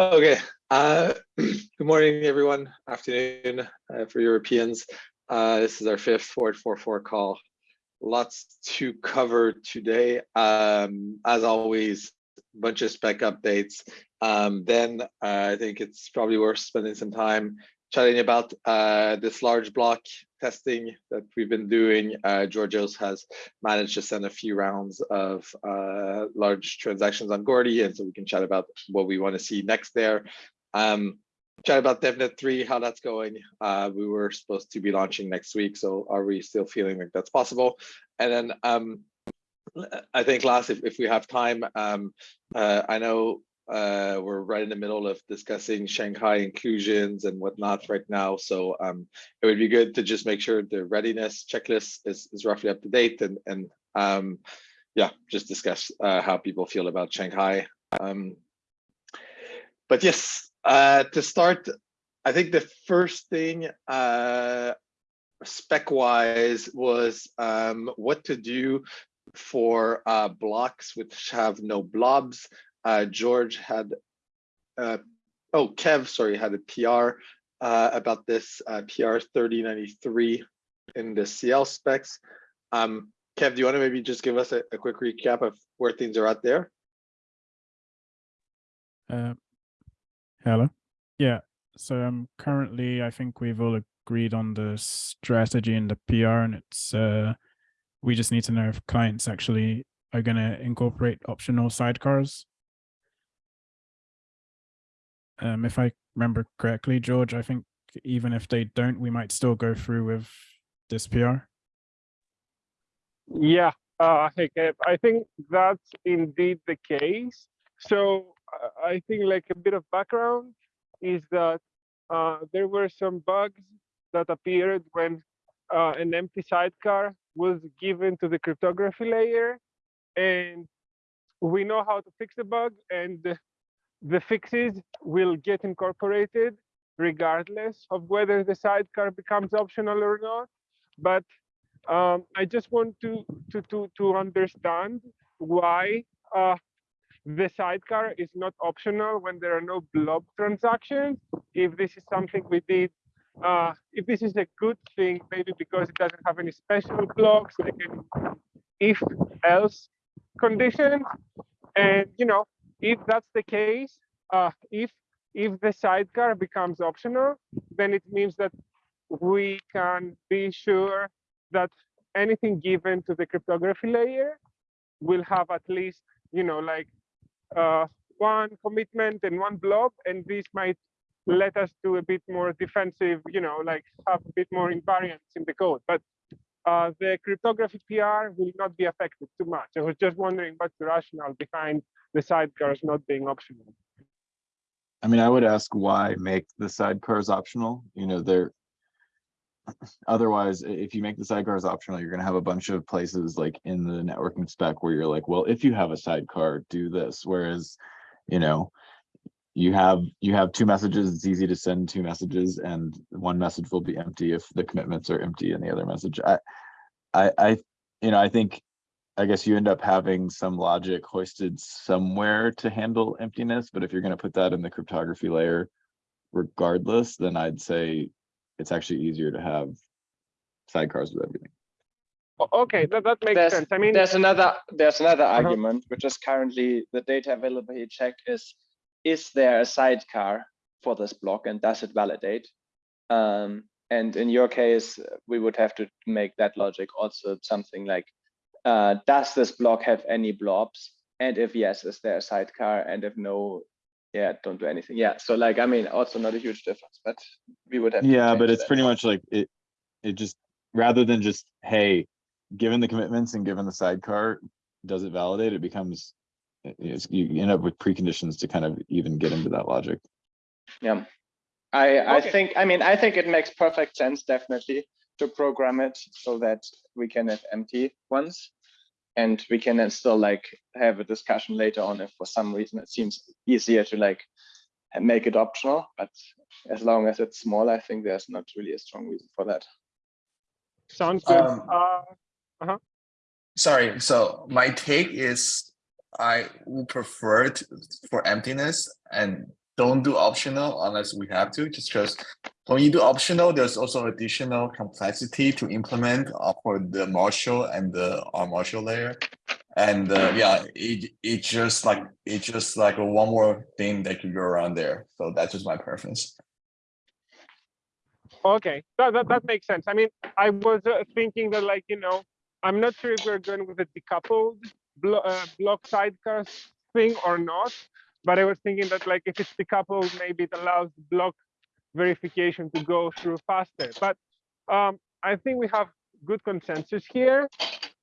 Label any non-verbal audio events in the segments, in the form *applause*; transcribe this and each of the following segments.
Okay. Uh, *clears throat* good morning, everyone. Afternoon uh, for Europeans. Uh, this is our fifth 4844 call. Lots to cover today. Um, as always, a bunch of spec updates. Um, then uh, I think it's probably worth spending some time chatting about uh, this large block testing that we've been doing. Uh, Georgios has managed to send a few rounds of uh, large transactions on Goerli, and so we can chat about what we want to see next there. Um, chat about DevNet 3, how that's going. Uh, we were supposed to be launching next week, so are we still feeling like that's possible? And then um, I think last, if, if we have time, um, uh, I know uh, we're right in the middle of discussing Shanghai inclusions and whatnot right now. So um, it would be good to just make sure the readiness checklist is, is roughly up to date and, and um, yeah, just discuss uh, how people feel about Shanghai. Um, but yes, uh, to start, I think the first thing uh, spec wise was um, what to do for uh, blocks which have no blobs. Uh, George had, uh, oh, Kev, sorry, had a PR uh, about this uh, PR 3093 in the CL specs. Um, Kev, do you want to maybe just give us a, a quick recap of where things are at there? Uh, hello. Yeah. So um, currently, I think we've all agreed on the strategy and the PR, and it's uh, we just need to know if clients actually are going to incorporate optional sidecars um, if I remember correctly, George, I think even if they don't, we might still go through with this PR. Yeah, uh, I think that's indeed the case. So uh, I think like a bit of background is that uh, there were some bugs that appeared when uh, an empty sidecar was given to the cryptography layer. And we know how to fix the bug and the fixes will get incorporated regardless of whether the sidecar becomes optional or not. But um, I just want to, to, to, to understand why uh, the sidecar is not optional when there are no blob transactions. If this is something we did, uh, if this is a good thing, maybe because it doesn't have any special blocks, like if else condition. And, you know, if that's the case, uh, if if the sidecar becomes optional, then it means that we can be sure that anything given to the cryptography layer will have at least, you know, like uh, one commitment and one blob, and this might let us do a bit more defensive, you know, like have a bit more invariance in the code. But uh, the cryptography PR will not be affected too much. I was just wondering what's the rationale behind the sidecars not being optional. I mean, I would ask why make the sidecars optional? You know, they're *clears throat* otherwise, if you make the sidecars optional, you're going to have a bunch of places like in the networking spec where you're like, well, if you have a sidecar, do this. Whereas, you know, you have you have two messages it's easy to send two messages and one message will be empty if the commitments are empty in the other message i i i you know i think I guess you end up having some logic hoisted somewhere to handle emptiness, but if you're going to put that in the cryptography layer regardless, then I'd say it's actually easier to have sidecars with everything. Okay, that, that makes there's, sense. I mean, there's another there's another Uh-huh. argument, which is currently the data availability check is, is there a sidecar for this block and does it validate? Um, and in your case, we would have to make that logic also something like uh, does this block have any blobs? And if yes, is there a sidecar? And if no, yeah, don't do anything. Yeah, so like, I mean, also not a huge difference, but we would have. to Yeah, but it's that. pretty much like it, it just, rather than just, hey, given the commitments and given the sidecar, does it validate? It becomes, you end up with preconditions to kind of even get into that logic. Yeah. I, I Okay. think, I mean, I think it makes perfect sense, definitely, to program it so that we can have empty ones. And we can then still like have a discussion later on if for some reason it seems easier to like make it optional, but as long as it's small, I think there's not really a strong reason for that. sounds good. Um, Uh, Sorry, so my take is I would prefer it for emptiness and don't do optional unless we have to, just because when you do optional, there's also additional complexity to implement uh, for the Marshall and the uh, Marshall layer. And uh, yeah, it it just like it's just like one more thing that could go around there. So that's just my preference. Okay, that, that, that makes sense. I mean, I was uh, thinking that like, you know, I'm not sure if we're going with a decoupled blo uh, block sidecar thing or not, but I was thinking that like if it's decoupled, maybe it allows block verification to go through faster. But um, I think we have good consensus here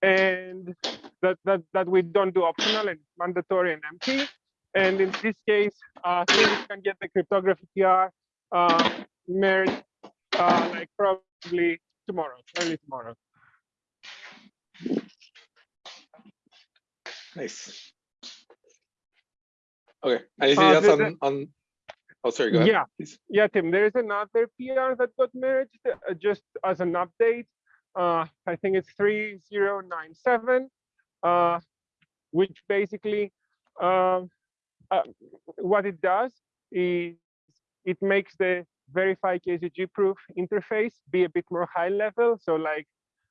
and that, that, that we don't do optional and mandatory and empty. And in this case, uh, things can get the cryptography PR uh, merged uh, like probably tomorrow, early tomorrow. Nice. Okay, anything Uh, else on, on? Oh, sorry, go ahead. Yeah. please. Yeah, Tim, there is another PR that got merged uh, just as an update. Uh, I think it's 3097, uh, which basically um, uh, what it does is it makes the verify KZG proof interface be a bit more high level. So like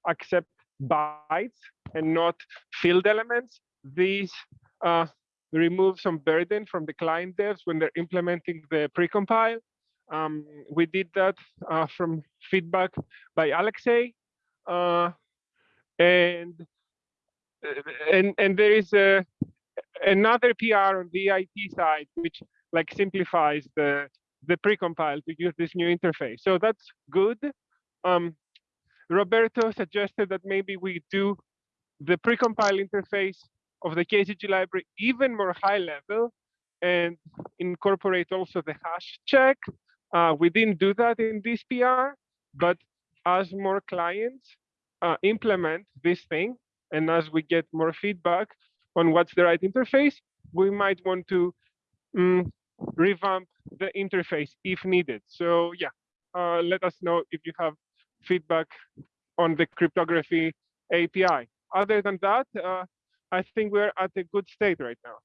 accept bytes and not field elements. These uh, remove some burden from the client devs when they're implementing the precompile. Um, we did that uh, from feedback by Alexei. Uh, and, and, and there is a, another PR on the IT side, which like simplifies the, the precompile to use this new interface. So that's good. Um, Roberto suggested that maybe we do the precompile interface of the KZG library even more high level and incorporate also the hash check. Uh, we didn't do that in this PR, but as more clients uh, implement this thing, and as we get more feedback on what's the right interface, we might want to mm, revamp the interface if needed. So yeah, uh, let us know if you have feedback on the cryptography API. Other than that, uh, I think we're at a good state right now.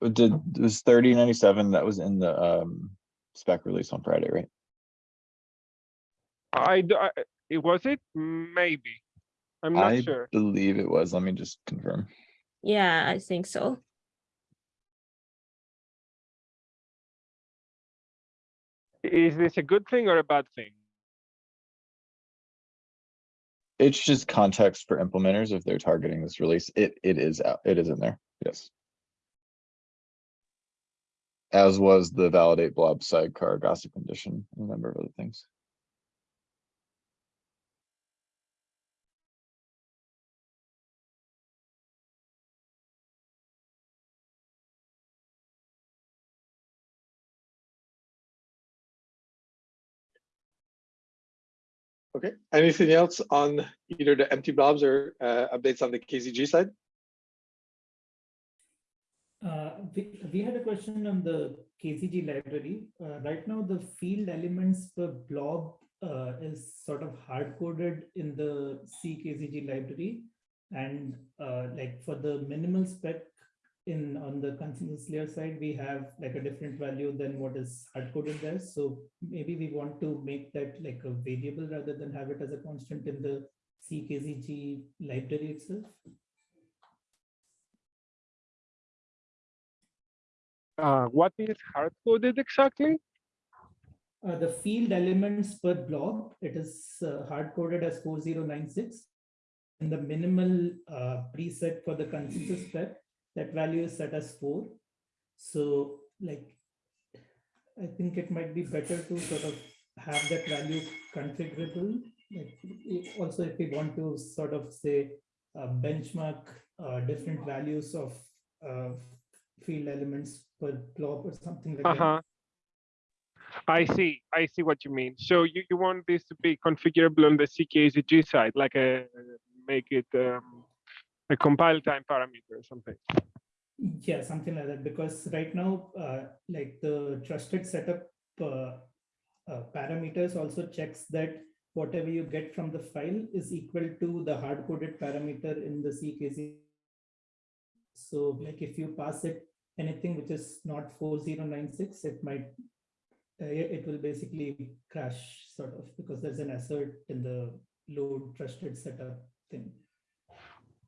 But did, was thirty ninety-seven, that was in the um spec release on Friday, right? I, d- I- it was it? Maybe. I'm not I sure. I believe it was. Let me just confirm. Yeah, I think so. Is this a good thing or a bad thing? It's just context for implementers if they're targeting this release. It, it is out, it is in there, yes. As was the validate blob sidecar gossip condition, and a number of other things. Okay, anything else on either the empty blobs or uh, updates on the KZG side? Uh, we, we had a question on the KZG library. Uh, right now, the field elements per blob uh, is sort of hard coded in the CKZG library. And uh, like for the minimal spec in on the consensus layer side, we have like a different value than what is hard coded there. So maybe we want to make that like a variable rather than have it as a constant in the CKZG library itself. Uh, what is hard coded exactly? Uh, the field elements per blob, it is uh, hard coded as 4096. And the minimal uh, preset for the consensus spec, that value is set as four. So like, I think it might be better to sort of have that value configurable. Like also if we want to sort of say uh, benchmark uh, different values of uh, field elements per blob or something like that. Uh-huh. I see, I see what you mean. So you, you want this to be configurable on the CKZG side, like a, make it um, a compile time parameter or something. Yeah, something like that, because right now, uh, like the trusted setup uh, uh, parameters also checks that whatever you get from the file is equal to the hard-coded parameter in the CKZ. So like if you pass it anything which is not 4096, it might, uh, it will basically crash sort of because there's an assert in the load trusted setup thing.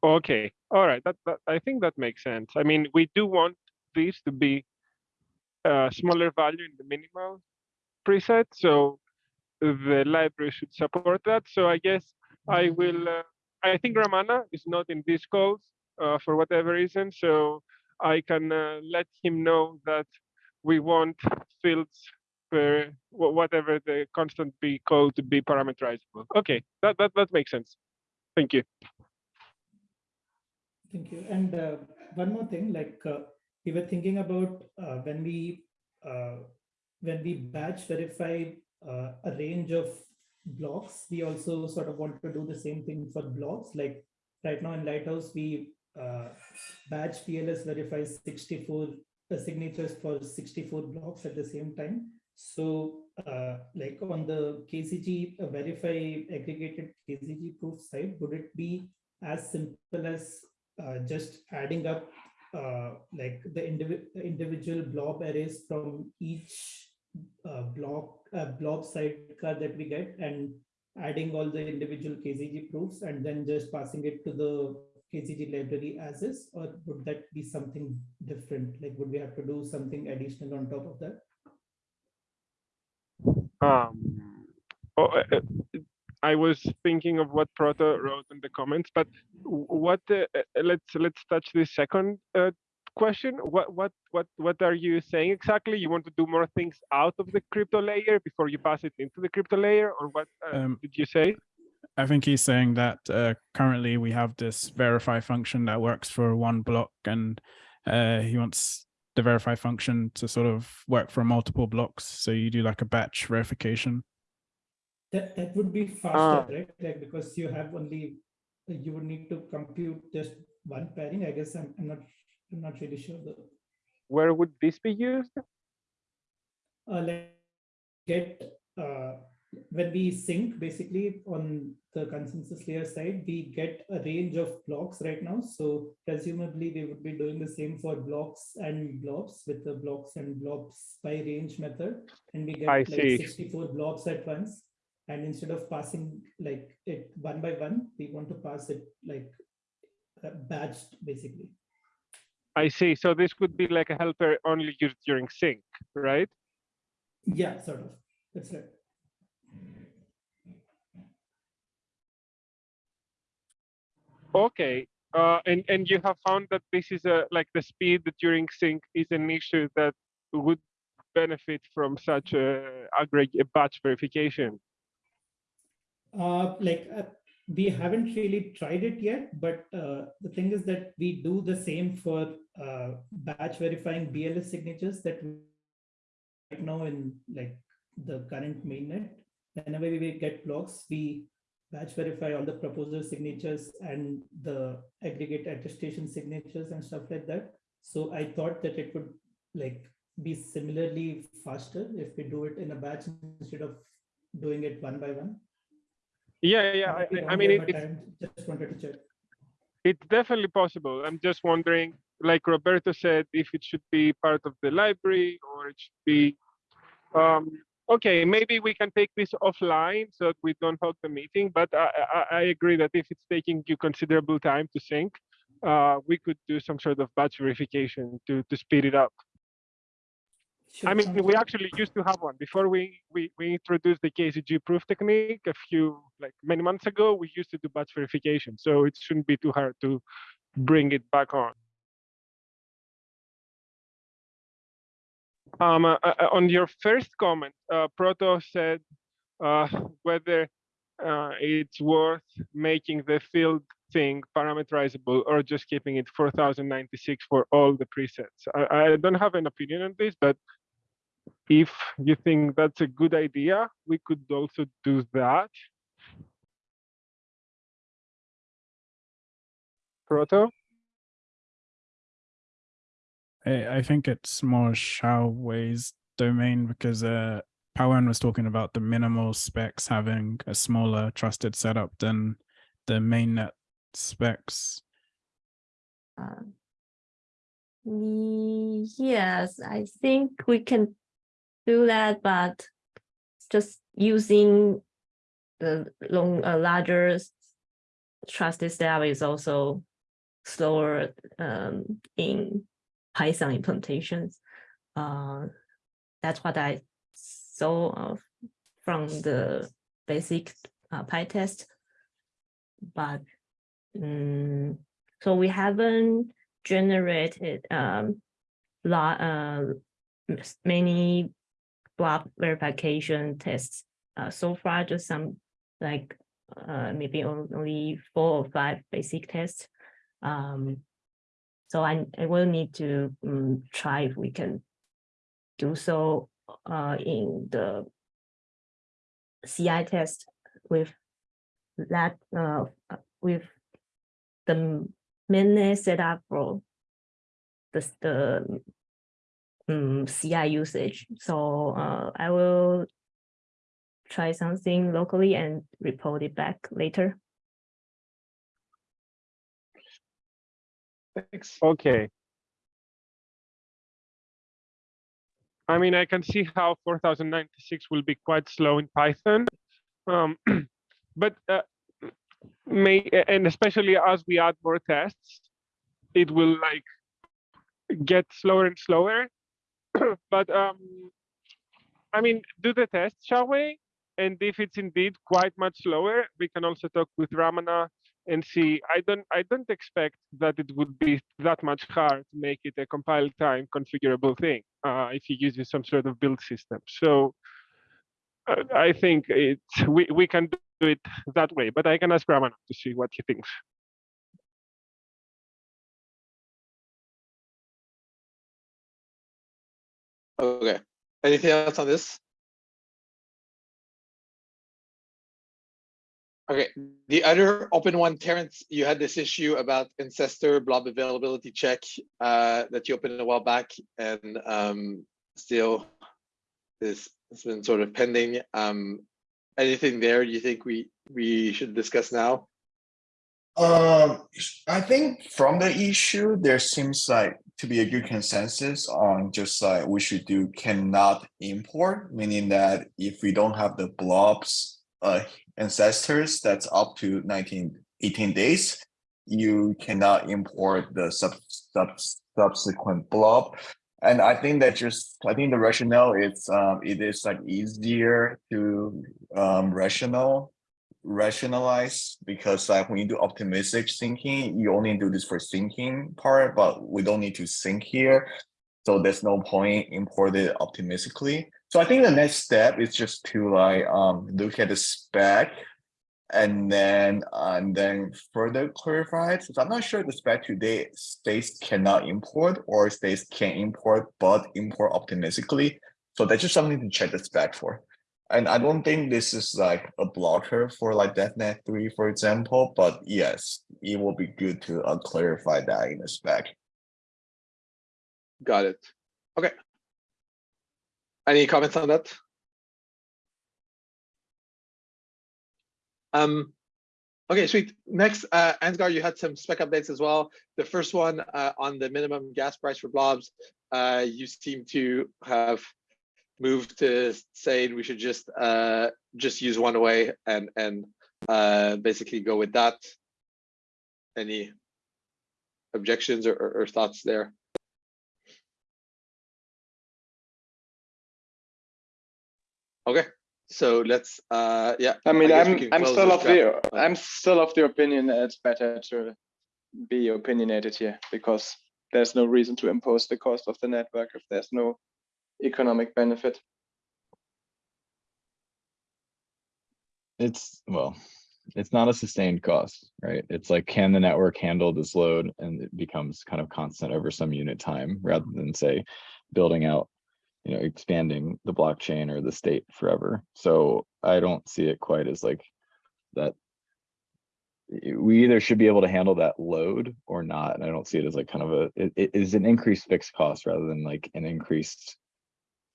Okay, all right. That, that I think that makes sense. I mean, we do want these to be a smaller value in the minimal preset, so the library should support that. So I guess I will. Uh, I think Ramana is not in this calls uh, for whatever reason, so I can uh, let him know that we want fields per whatever the constant be called to be parameterizable. Okay, that that that makes sense. Thank you. Thank you. And uh, one more thing, like uh, we were thinking about uh, when we uh, when we batch verify uh, a range of blocks, we also sort of want to do the same thing for blocks. Like right now in Lighthouse, we uh, batch BLS verifies 64 uh, signatures for 64 blocks at the same time. So uh, like on the KZG uh, verify aggregated KZG proof side, would it be as simple as just adding up uh, like the indivi- individual blob arrays from each uh, block uh, blob sidecar that we get and adding all the individual KZG proofs and then just passing it to the KZG library as is, or would that be something different? Like, would we have to do something additional on top of that? Um, oh, uh, uh, I was thinking of what Proto wrote in the comments, but what? Uh, uh, let's let's touch this second uh, question. What what what what are you saying exactly? You want to do more things out of the crypto layer before you pass it into the crypto layer, or what uh, Um, did you say? I think he's saying that uh, currently we have this verify function that works for one block, and uh, he wants the verify function to sort of work for multiple blocks. So you do like a batch verification. That that would be faster, Ah. right? Like because you have only you would need to compute just one pairing. I guess I'm, I'm not I'm not really sure though. Where would this be used? uh, like get uh, when we sync basically on the consensus layer side, we get a range of blocks right now. So presumably we would be doing the same for blocks and blobs with the blocks and blobs by range method. And we get I like see. 64 blobs at once. And instead of passing like it one by one, we want to pass it like uh, batched basically. I see. So this could be like a helper only used during sync, right? Yeah, sort of. That's right. Okay. Uh, and and you have found that this is a like the speed during sync is an issue that would benefit from such a aggregate batch verification. Uh, like uh, we haven't really tried it yet, but uh, the thing is that we do the same for uh, batch verifying BLS signatures that right now in like the current mainnet. Whenever we get blocks, we batch verify all the proposer signatures and the aggregate attestation signatures and stuff like that. So I thought that it would like be similarly faster if we do it in a batch instead of doing it one by one. Yeah, yeah. I, I mean, it, it's just wanted to check. it's definitely possible. I'm just wondering, like Roberto said, if it should be part of the library or it should be. Um, okay, maybe we can take this offline so that we don't hold the meeting. But I, I, I agree that if it's taking you considerable time to sync, uh, we could do some sort of batch verification to to speed it up. Sure, I mean, we good. actually used to have one before we, we, we introduced the KZG proof technique a few, like many months ago, we used to do batch verification. So it shouldn't be too hard to bring it back on. Um, uh, uh, on your first comment, uh, Proto said uh, whether uh, it's worth making the field thing parameterizable or just keeping it 4096 for all the presets. I, I don't have an opinion on this, but if you think that's a good idea, we could also do that. Proto? I, I think it's more Hsiao-Wei's domain because uh Pawan was talking about the minimal specs having a smaller trusted setup than the mainnet specs. Uh, yes, I think we can do that, but just using the long, uh, larger trusted step is also slower um, in Python implementations. Uh, that's what I saw of from the basic uh, PyTest. But mm, so we haven't generated um lot uh many block verification tests. Uh so far just some like uh maybe only four or five basic tests. Um so I I will need to um, try if we can do so uh in the CI test with that uh with the mainnet setup for the the um, CI usage. So uh, I will try something locally and report it back later. Thanks. Okay. I mean, I can see how 4096 will be quite slow in Python. Um, *clears throat* but uh, may and especially as we add more tests, it will like get slower and slower. *coughs* but um, I mean, do the test, shall we? And if it's indeed quite much slower, we can also talk with Ramana and see. I don't, I don't expect that it would be that much hard to make it a compile time configurable thing uh, if you use some sort of build system. So uh, I think it we we can do it that way. But I can ask Ramana to see what he thinks. Okay, anything else on this? Okay, the other open one, Terrence, you had this issue about ancestor blob availability check uh, that you opened a while back and um, still this has been sort of pending. Um, anything there you think we we should discuss now? Um, I think from the issue, there seems like to be a good consensus on just like we should do cannot import, meaning that if we don't have the blobs uh ancestors that's up to 19, 18 days, you cannot import the sub, sub subsequent blob. And I think that just I think the rationale is um it is like easier to um rational rationalize because like when you do optimistic syncing, you only do this for syncing part, but we don't need to think here. So there's no point import it optimistically. So I think the next step is just to like um look at the spec and then and then further clarify it. So I'm not sure the spec today states cannot import or states can import but import optimistically. So that's just something to check the spec for. And I don't think this is like a blocker for like DevNet 3, for example, but yes, it will be good to uh, clarify that in the spec. Got it. Okay. Any comments on that? Um, okay, sweet. Next, uh, Ansgar, you had some spec updates as well. The first one uh, on the minimum gas price for blobs, uh, you seem to have moved to saying we should just uh, just use one wei and and uh, basically go with that. Any objections or, or, or thoughts there? Okay, so let's, uh, yeah. I mean, guess we I'm I'm still of the. I'm still of the opinion that it's better to be opinionated here because there's no reason to impose the cost of the network if there's no economic benefit. It's, well, it's not a sustained cost, right? It's like, can the network handle this load? And it becomes kind of constant over some unit time rather than say, building out, you know, expanding the blockchain or the state forever. So I don't see it quite as like that. We either should be able to handle that load or not. And I don't see it as like kind of a, it, it is an increased fixed cost rather than like an increased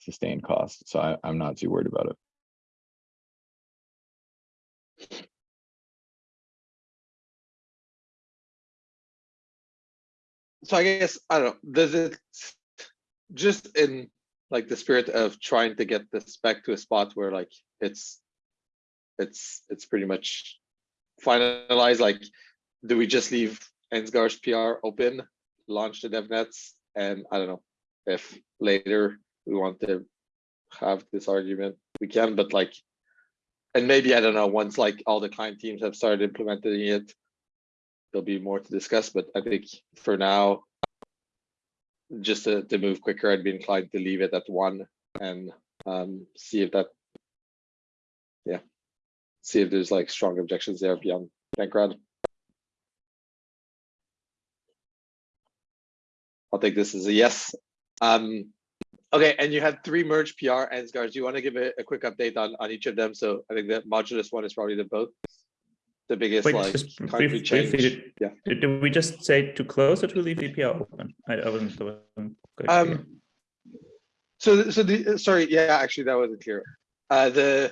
sustained cost. So I, I'm not too worried about it. So I guess, I don't know, does it, just in like the spirit of trying to get this back to a spot where like it's it's it's pretty much finalized, like, do we just leave Ansgar's PR open, launch the devnets, and I don't know if later we want to have this argument, we can, but like, and maybe, I don't know, once like all the client teams have started implementing it, there'll be more to discuss, but I think for now, just to, to move quicker, I'd be inclined to leave it at one and um, see if that, yeah, see if there's like strong objections there beyond Dankrad. I'll take this as a yes. Um, okay, and you had three merge PR Ansgar. Do you want to give a, a quick update on, on each of them? So I think the modulus one is probably the both. The biggest Wait, like just brief- change. briefly, did- Yeah. Did, did we just say to close or to leave the PR open? I, I wasn't. I wasn't. Um, so, so the, sorry, yeah, actually, that wasn't clear. Uh, the.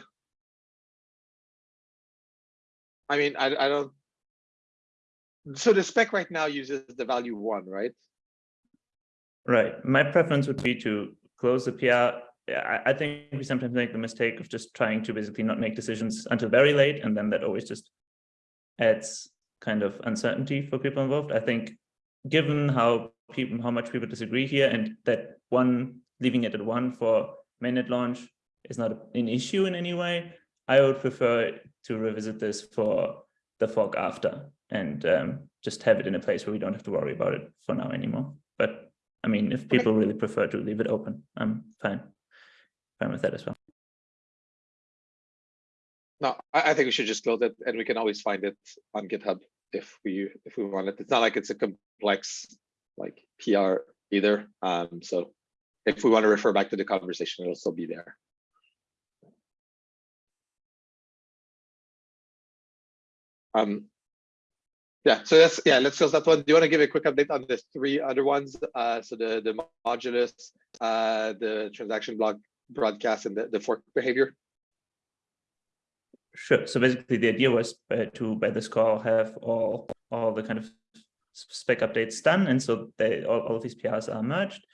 I mean, I, I don't. So the spec right now uses the value one, right? Right. My preference would be to close the PR. I, think we sometimes make the mistake of just trying to basically not make decisions until very late, and then that always just adds kind of uncertainty for people involved. I think, given how people, how much people disagree here, and that one leaving it at one for mainnet launch is not an issue in any way, I would prefer to revisit this for the fork after and um, just have it in a place where we don't have to worry about it for now anymore. I mean, if people really prefer to leave it open, I'm fine, fine with that as well. No, I, I think we should just close it and we can always find it on GitHub if we, if we want it. It's not like it's a complex like PR either. Um, so if we want to refer back to the conversation, it'll still be there. Um, yeah, so that's, yeah, let's close that one. Do you want to give a quick update on the three other ones? Uh, so the, the modulus, uh, the transaction block broadcast and the, the fork behavior? Sure. So basically, the idea was uh, to by this call have all all the kind of spec updates done, and so they all, all of these PRs are merged.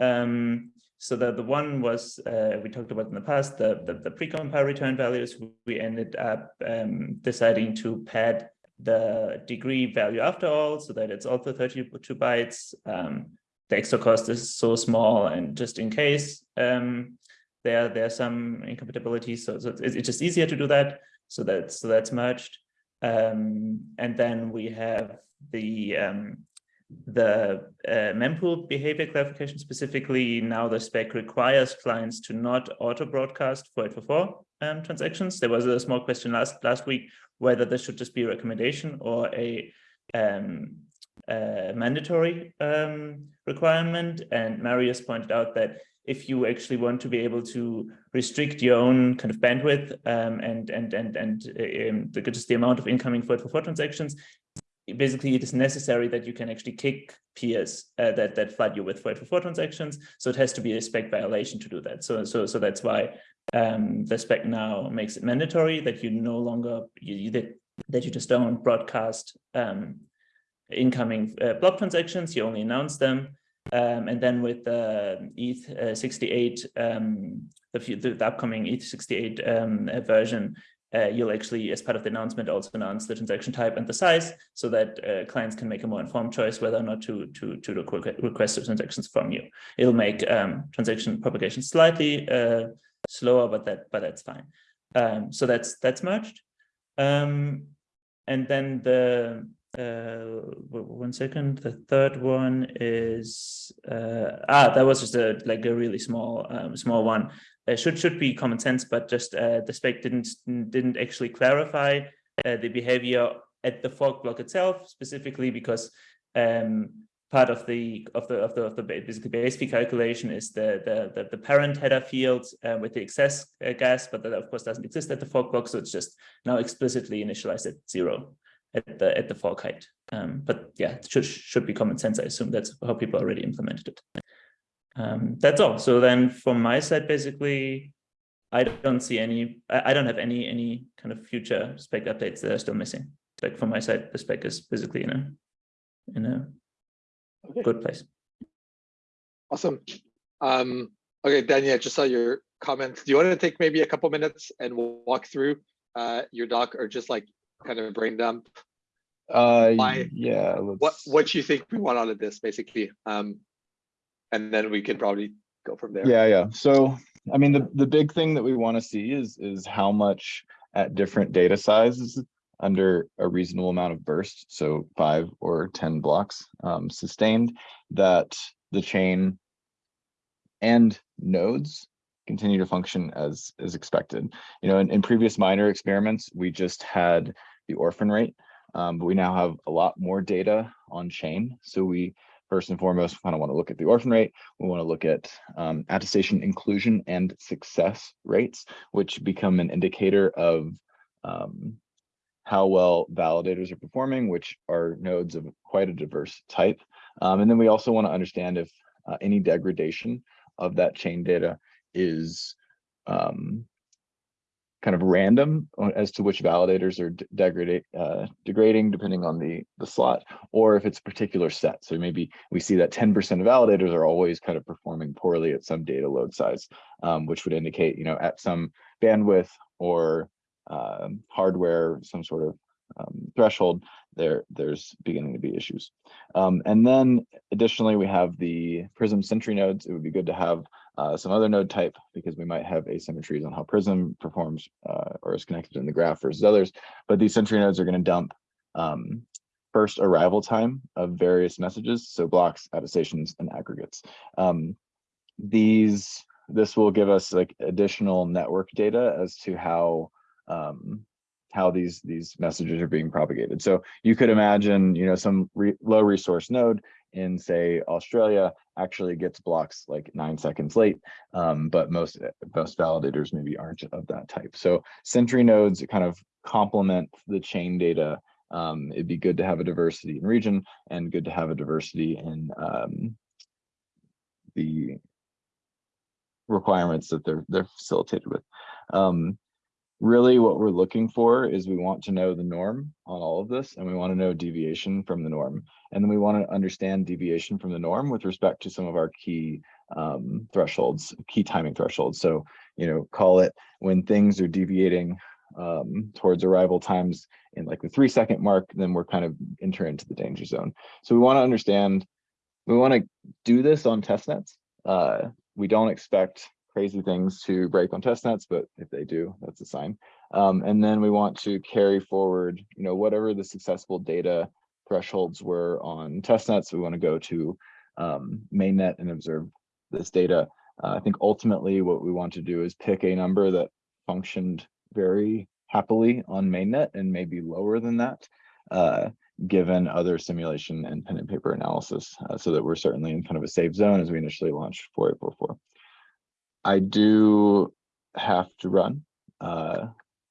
Um, so that the one was uh, we talked about in the past the the, the precompile return values. We ended up um, deciding to pad the degree value after all, so that it's also 32 bytes. Um, the extra cost is so small, and just in case um, there there are some incompatibilities, so, so it's, it's just easier to do that. So that's so that's merged, um, and then we have the um, the uh, mempool behavior clarification specifically. Now the spec requires clients to not auto broadcast for 844 um, transactions. There was a small question last last week whether this should just be a recommendation or a um, mandatory um, requirement. And Marius pointed out that if you actually want to be able to restrict your own kind of bandwidth um, and and and and um, the, just the amount of incoming for for transactions, basically it is necessary that you can actually kick peers uh, that that flood you with for for transactions. So it has to be a spec violation to do that. So so so that's why um, the spec now makes it mandatory that you no longer you, you that you just don't broadcast um, incoming uh, block transactions. You only announce them. Um, and then with the ETH uh, 68, um, the, the, the, upcoming ETH 68 um, uh, version, uh, you'll actually, as part of the announcement, also announce the transaction type and the size so that uh, clients can make a more informed choice whether or not to, to, to request transactions from you. It'll make um, transaction propagation slightly uh, slower, but that but that's fine. Um, so that's that's merged. Um, and then the uh one second the third one is uh ah that was just a like a really small um small one it should should be common sense but just uh the spec didn't didn't actually clarify uh, the behavior at the fork block itself specifically because um part of the of the of the of the basically base fee calculation is the the the, the parent header field uh, with the excess uh, gas but that of course doesn't exist at the fork block so it's just now explicitly initialized at zero at the at the fork height. Um, but yeah, it should should be common sense. I assume that's how people already implemented it. Um, that's all. So then from my side, basically, I don't see any. I, I don't have any any kind of future spec updates that are still missing. Like from my side, the spec is basically in a in a Okay. good place. Awesome. Um, okay, Daniel, I just saw your comments. Do you want to take maybe a couple minutes and we'll walk through uh, your doc or just like kind of brain dump Uh, Why- yeah, what let's- what you think we want out of this basically? Um, and then we can probably go from there. Yeah, yeah. So, I mean, the, the big thing that we want to see is, is how much at different data sizes under a reasonable amount of burst, so five or ten blocks um, sustained, that the chain and nodes continue to function as, is expected. You know, in, in previous minor experiments, we just had the orphan rate, um, but we now have a lot more data on chain. So we first and foremost kind of want to look at the orphan rate. We want to look at um, attestation inclusion and success rates, which become an indicator of um, how well validators are performing, which are nodes of quite a diverse type. Um, and then we also want to understand if uh, any degradation of that chain data is um, kind of random as to which validators are d- degradate, uh, degrading depending on the, the slot, or if it's a particular set. So maybe we see that ten percent of validators are always kind of performing poorly at some data load size, um, which would indicate, you know, at some bandwidth or um, hardware, some sort of um, threshold, there, there's beginning to be issues. Um, and then additionally, we have the Prism Sentry nodes. It would be good to have uh, some other node type because we might have asymmetries on how Prism performs uh, or is connected in the graph versus others. But these Sentry nodes are going to dump um, first arrival time of various messages, so blocks, attestations, and aggregates. Um, these, this will give us like additional network data as to how um, how these these messages are being propagated. So you could imagine, you know, some re low resource node in say Australia actually gets blocks like nine seconds late, um, but most most validators maybe aren't of that type. So Sentry nodes kind of complement the chain data. Um, it'd be good to have a diversity in region and good to have a diversity in um, the requirements that they're they're facilitated with. Um, really what we're looking for is we want to know the norm on all of this and we want to know deviation from the norm. And then we want to understand deviation from the norm with respect to some of our key um, thresholds, key timing thresholds. So, you know, call it when things are deviating um, towards arrival times in like the three second mark, then we're kind of enter into the danger zone. So we want to understand, we want to do this on test nets. Uh, we don't expect crazy things to break on test nets, but if they do, that's a sign. Um, and then we want to carry forward, you know, whatever the successful data thresholds were on test nets, we want to go to um, mainnet and observe this data. Uh, I think ultimately what we want to do is pick a number that functioned very happily on mainnet and maybe lower than that, uh, given other simulation and pen and paper analysis, uh, so that we're certainly in kind of a safe zone as we initially launch 4844. I do have to run. Uh,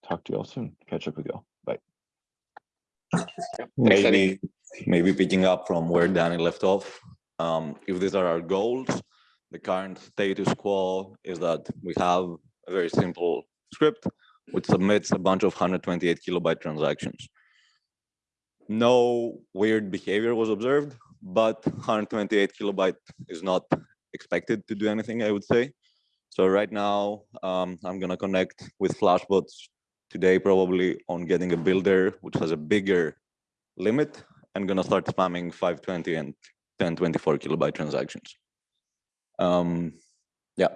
talk to you all soon. Catch up with you all. Bye. Maybe, maybe picking up from where Danny left off. Um, if these are our goals, the current status quo is that we have a very simple script which submits a bunch of 128 kilobyte transactions. No weird behavior was observed, but 128 kilobyte is not expected to do anything, I would say. So right now, um, I'm gonna connect with Flashbots today, probably on getting a builder which has a bigger limit and gonna start spamming 520 and 1024 kilobyte transactions. Um, yeah,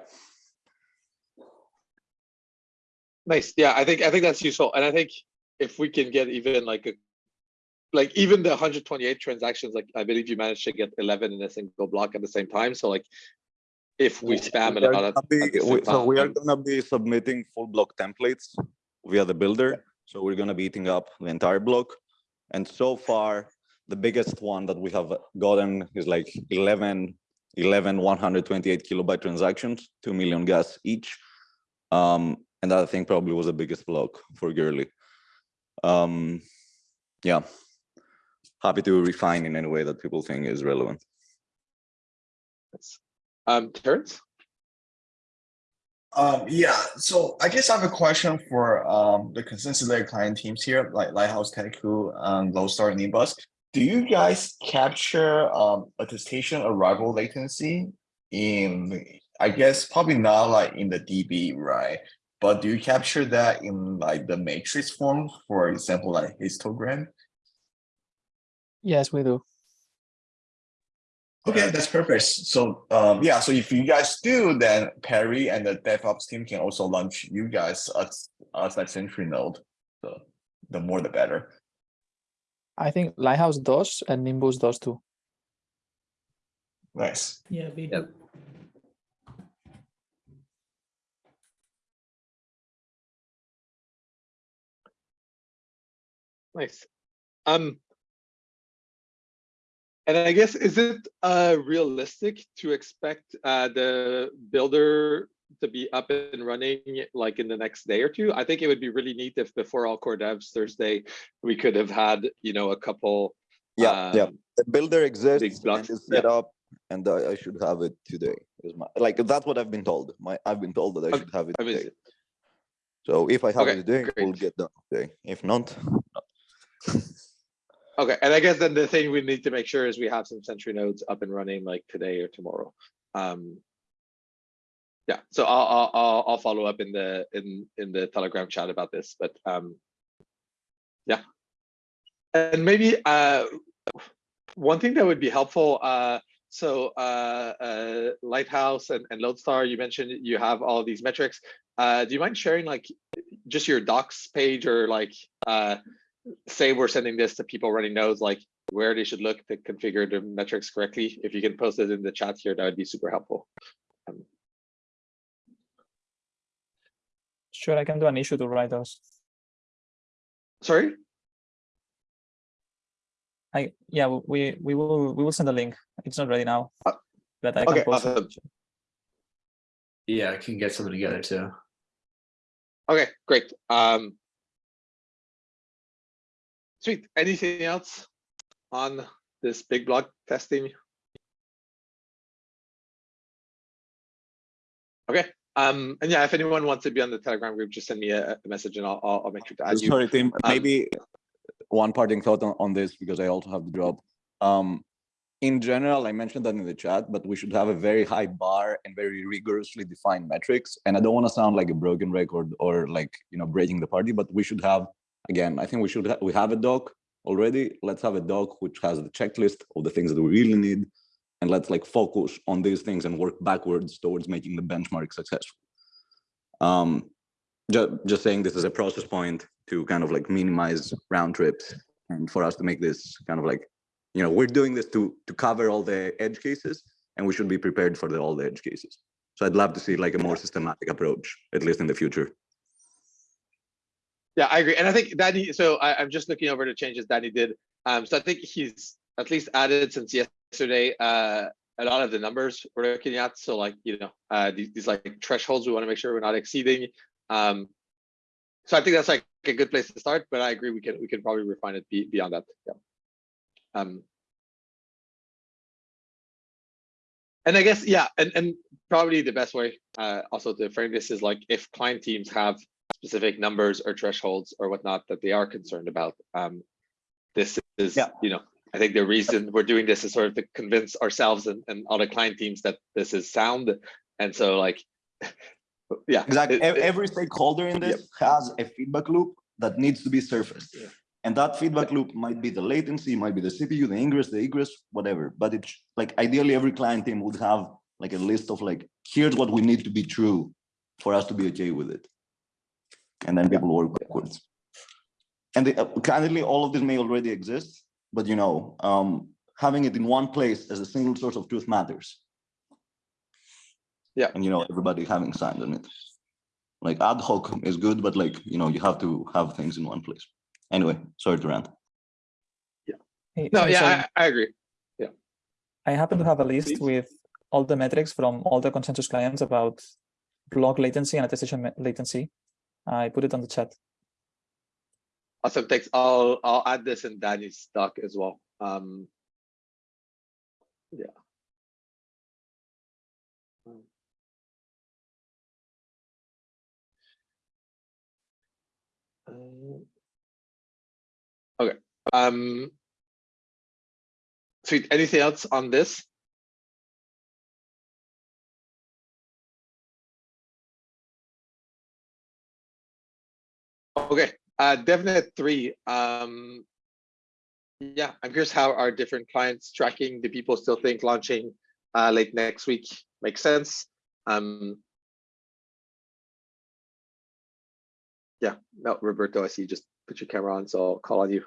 Nice. Yeah, I think I think that's useful. And I think if we can get even like a like even the 128 transactions, like I believe you managed to get 11 in a single block at the same time. So like if we spam it We are out at, gonna be- we- So we are gonna be submitting full block templates via the builder. So we're gonna be eating up the entire block. And so far, the biggest one that we have gotten is like 11, 11 128 kilobyte transactions, 2 million gas each. Um, and that I think probably was the biggest block for Goerli. Um, yeah. Happy to refine in any way that people think is relevant. Um, Terrence? Um, yeah, so I guess I have a question for um the consensus layer client teams here, like Lighthouse, Teku, and Lodestar and Nimbus. Do you guys capture um attestation arrival latency in I guess probably not like in the DB, right? But do you capture that in like the metrics form, for example, like histogram? Yes, we do. Okay, that's perfect. So, um, yeah, so if you guys do, then Perry and the DevOps team can also launch you guys as, as like Sentry node. So the more the better. I think Lighthouse does and Nimbus does too. Nice. Yeah, we Yep. do. Nice. Um. And I guess, is it uh realistic to expect uh the builder to be up and running like in the next day or two? I think it would be really neat if before all core devs Thursday, we could have had, you know, a couple. Yeah, yeah. um, The builder exists and blocks, is yeah. set up, and I, I should have it today. Is my like that's what I've been told. My I've been told that I Okay, should have it I mean, today. So if I have Okay, it today, we'll get done today. If not, *laughs* Okay, and I guess then the thing we need to make sure is we have some Sentry nodes up and running like today or tomorrow. Um. Yeah, so I'll, I'll, I'll, follow up in the, in, in the Telegram chat about this, but, um. Yeah. And maybe, uh, one thing that would be helpful, uh, so, uh, uh, Lighthouse and, and Lodestar, you mentioned you have all these metrics. Uh, do you mind sharing like just your docs page or like, uh, say we're sending this to people running nodes, like where they should look to configure the metrics correctly. If you can post it in the chat here, that would be super helpful. Um, Sure, I can do an issue to write those. Sorry? I yeah, we we will we will send a link. It's not ready now, Uh, but I can okay, post it. awesome. Yeah, I can get something together too. Okay, great. Um. Sweet. Anything else on this big block testing? Okay, um, and yeah, if anyone wants to be on the Telegram group, just send me a, a message and I'll, I'll, I'll make sure to add you. sorry, Tim. Um, Maybe one parting thought on, on this because I also have to drop. Um, in general, I mentioned that in the chat, but we should have a very high bar and very rigorously defined metrics. And I don't want to sound like a broken record or like you know breaking the party, but we should have again. I think we should ha we have a doc already. Let's have a doc which has the checklist of the things that we really need, and let's like focus on these things and work backwards towards making the benchmark successful. Um, just just saying this is a process point to kind of like minimize round trips and for us to make this kind of like you know we're doing this to to cover all the edge cases and we should be prepared for the all the edge cases so i'd love to see like a more systematic approach at least in the future Yeah, I agree. And I think Danny, so I, I'm just looking over the changes Danny did. Um, so I think he's at least added since yesterday, uh, a lot of the numbers we're looking at. So like, you know, uh, these, these like thresholds, we want to make sure we're not exceeding. Um, so I think that's like a good place to start, but I agree, we can, we can probably refine it be, beyond that. Yeah. Um, and I guess, yeah, and, and probably the best way, uh, also to frame this is like if client teams have specific numbers or thresholds or whatnot that they are concerned about. Um, this is, Yeah. you know, I think the reason we're doing this is sort of to convince ourselves and, and other client teams that this is sound. And so like, *laughs* yeah. exactly it- Ev- it- every stakeholder in this has a feedback loop that needs to be surfaced Yeah. and that feedback loop might be the latency might be the cpu the ingress the egress whatever but it's like ideally every client team would have like a list of like here's what we need to be true for us to be okay with it and then people work backwards and the, uh, candidly all of this may already exist but you know um having it in one place as a single source of truth matters Yeah. and you know everybody having signed on it like ad hoc is good but like you know you have to have things in one place anyway sorry to rant Hey, No, yeah, sorry. I, I agree. Yeah. I happen to have a list Please. with all the metrics from all the consensus clients about block latency and attestation latency. I put it on the chat. Awesome, thanks. I'll, I'll add this in Danny's doc as well. Um. Yeah. Uh, Okay, um. Sweet, anything else on this? Okay, uh, DevNet three, um. Yeah, I'm curious how are different clients tracking? Do people still think launching uh late next week makes sense? Um. Yeah, no, Roberto, I see you just put your camera on, so I'll call on you.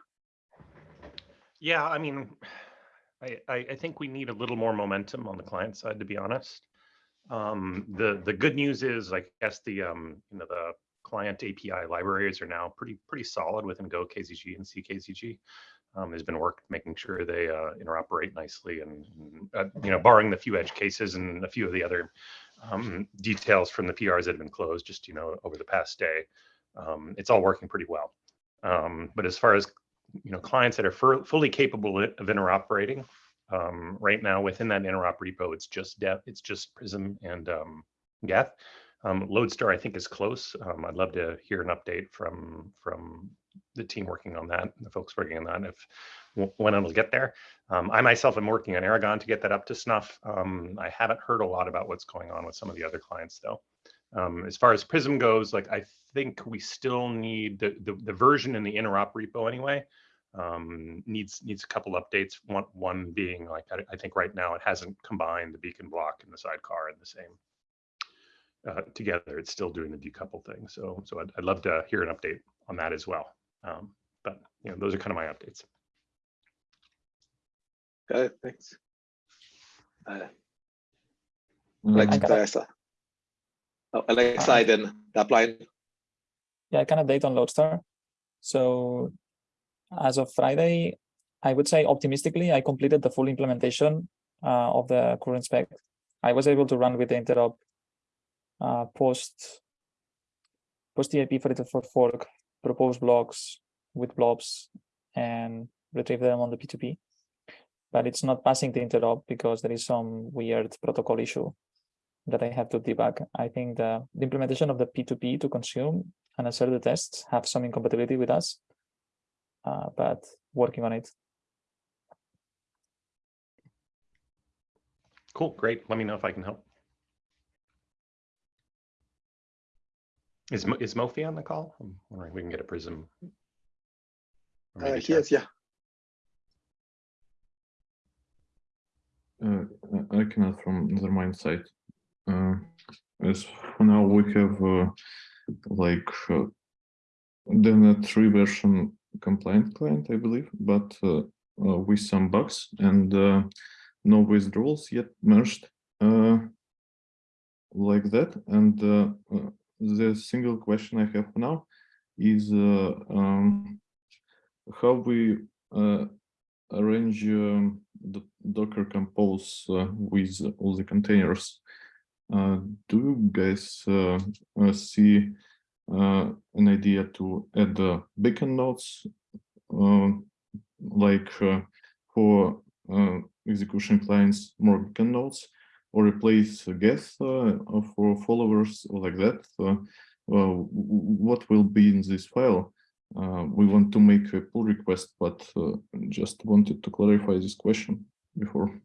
Yeah, I mean, *sighs* I, I, I think we need a little more momentum on the client side, to be honest. Um, the, the good news is, I guess the, um, you know, the client API libraries are now pretty, pretty solid within Go KZG and CKZG. Um, there's been work making sure they uh, interoperate nicely and, and, uh, you know, barring the few edge cases and a few of the other um, details from the PRs that have been closed just, you know, over the past day, um, it's all working pretty well. Um, but as far as you know, clients that are fully capable of interoperating. Um, right now, within that interop repo, it's just Dev, it's just Prysm and um, Geth. Um, Lodestar, I think, is close. Um, I'd love to hear an update from from the team working on that, the folks working on that, if when it'll get there. Um, I myself am working on Erigon to get that up to snuff. Um, I haven't heard a lot about what's going on with some of the other clients, though. Um, as far as Prysm goes, like I think we still need the, the, the version in the interop repo anyway. Um, needs needs a couple updates. One one being like I, I, think right now it hasn't combined the beacon block and the sidecar in the same uh, together. It's still doing the decouple thing. So so I'd, I'd love to hear an update on that as well. Um, but you know those are kind of my updates. Got it. Thanks. Uh, I Alexa, got it. Alexa. Oh, Alexa, then that line. Yeah, I can update on Lodestar. So as of Friday, I would say optimistically, I completed the full implementation uh, of the current spec. I was able to run with the interop uh, post post EIP for for fork, propose blocks with blobs, and retrieve them on the P2P. But it's not passing the interop because there is some weird protocol issue that I have to debug. I think the, the implementation of the P2P to consume and assert the tests have some incompatibility with us, uh, but working on it. Cool, great. Let me know if I can help. Is Mo- is Mofi on the call? I'm wondering if we can get a Prysm. Uh, he is, yeah. Uh, I cannot from Nethermind side. Uh, as for now, we have uh, like uh, the net three version compliant client, I believe, but uh, uh, with some bugs and uh, no withdrawals yet merged uh, like that. And uh, uh, the single question I have now is uh, um, how we uh, arrange um, the Docker compose uh, with all the containers. Do you guys see an idea to add the beacon nodes, uh, like for execution clients, more beacon nodes, or replace Geth uh, for followers like that? Uh, what will be in this file? Uh, we want to make a pull request, but just wanted to clarify this question before.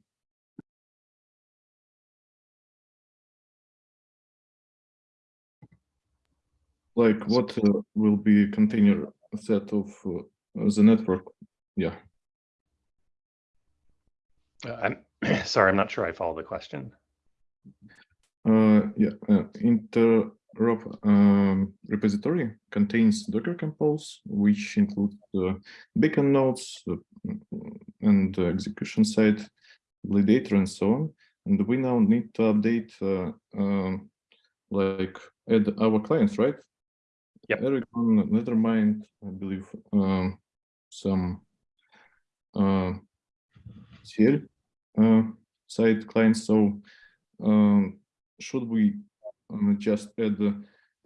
Like what uh, will be container set of uh, the network? Yeah. I'm *clears throat* sorry, I'm not sure I follow the question. Uh, yeah, uh, interop um, repository contains Docker Compose, which includes uh, beacon nodes uh, and uh, execution site, validator, and so on. And we now need to update, uh, um, like, add our clients, right? Yep. Erigon, Nethermind, I believe, um, some uh, CL uh, side clients. So um, should we just add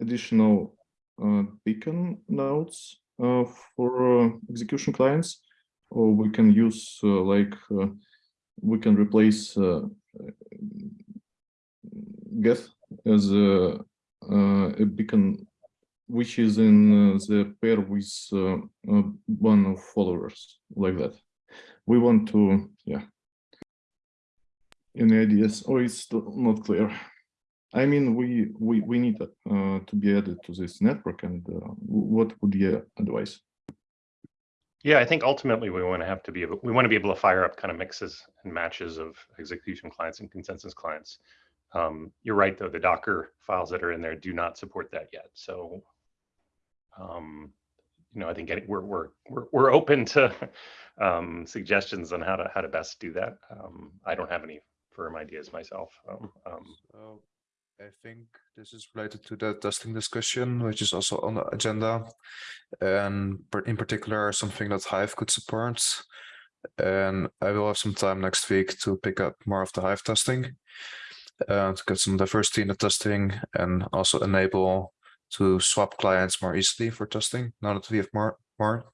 additional uh, beacon nodes uh, for uh, execution clients, or we can use like we can replace Geth as a, uh, a beacon which is in uh, the pair with uh, one of followers like that. We want to, yeah. Any ideas? Or it's not clear. I mean, we we we need uh, to be added to this network, and uh, what would you advise? Yeah, I think ultimately we want to have to be able, we want to be able to fire up kind of mixes and matches of execution clients and consensus clients. Um, you're right, though, the Docker files that are in there do not support that yet. So, um, you know, I think we're, we're, we're, we're open to *laughs* um, suggestions on how to, how to best do that. Um, I don't have any firm ideas myself. Um, um, So I think this is related to the testing discussion, which is also on the agenda. And in particular, something that Hive could support. And I will have some time next week to pick up more of the Hive testing. Uh, to get some diversity in the testing and also enable to swap clients more easily for testing now that we have more more.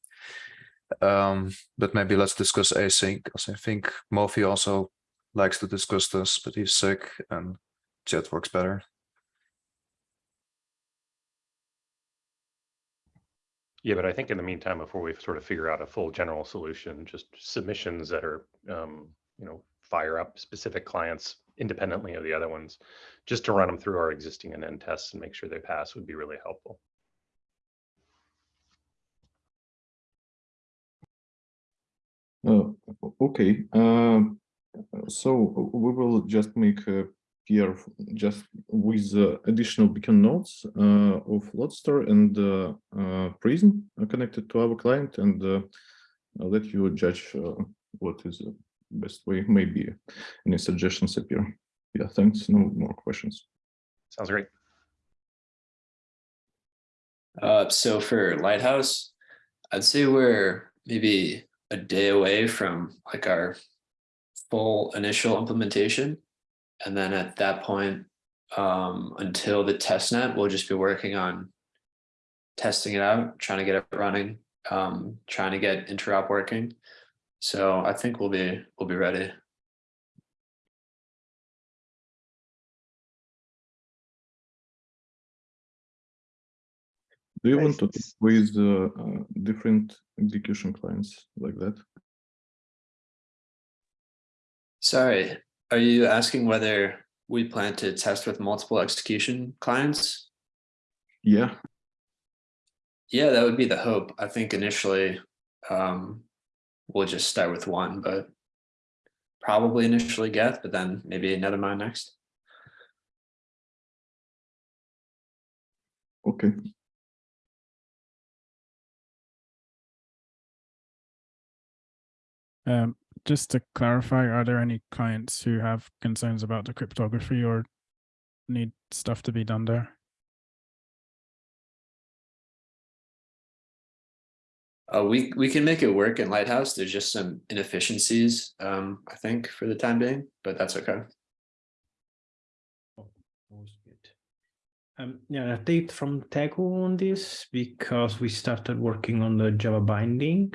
Um, but maybe let's discuss async because I think Mofi also likes to discuss this, but he's sick and chat works better. Yeah, but I think in the meantime, before we sort of figure out a full general solution, just submissions that are, um, you know, fire up specific clients independently of the other ones, just to run them through our existing and end tests and make sure they pass would be really helpful. Uh, okay, um, so we will just make a PR just with uh, additional beacon nodes uh, of Lodestar and uh, uh, Prysm connected to our client, and uh, I'll let you judge uh, what is the best way. Maybe any suggestions appear. Yeah, thanks. No more questions. Sounds great. Uh, so for Lighthouse, I'd say we're maybe a day away from like our full initial implementation. And then at that point, um, until the test net, we'll just be working on testing it out, trying to get it running, um, trying to get interop working. So I think we'll be we'll be ready. Do you want to talk with uh, uh, different execution clients like that? Sorry, are you asking whether we plan to test with multiple execution clients? Yeah. Yeah, that would be the hope. I think initially, um, we'll just start with one, but probably initially Geth, but then maybe Nethermind next. Okay. Um, just to clarify, are there any clients who have concerns about the cryptography or need stuff to be done there? Uh, we we can make it work in Lighthouse. There's just some inefficiencies, um, I think, for the time being, but that's okay. Um, yeah, an update from Teku on this because we started working on the Java binding.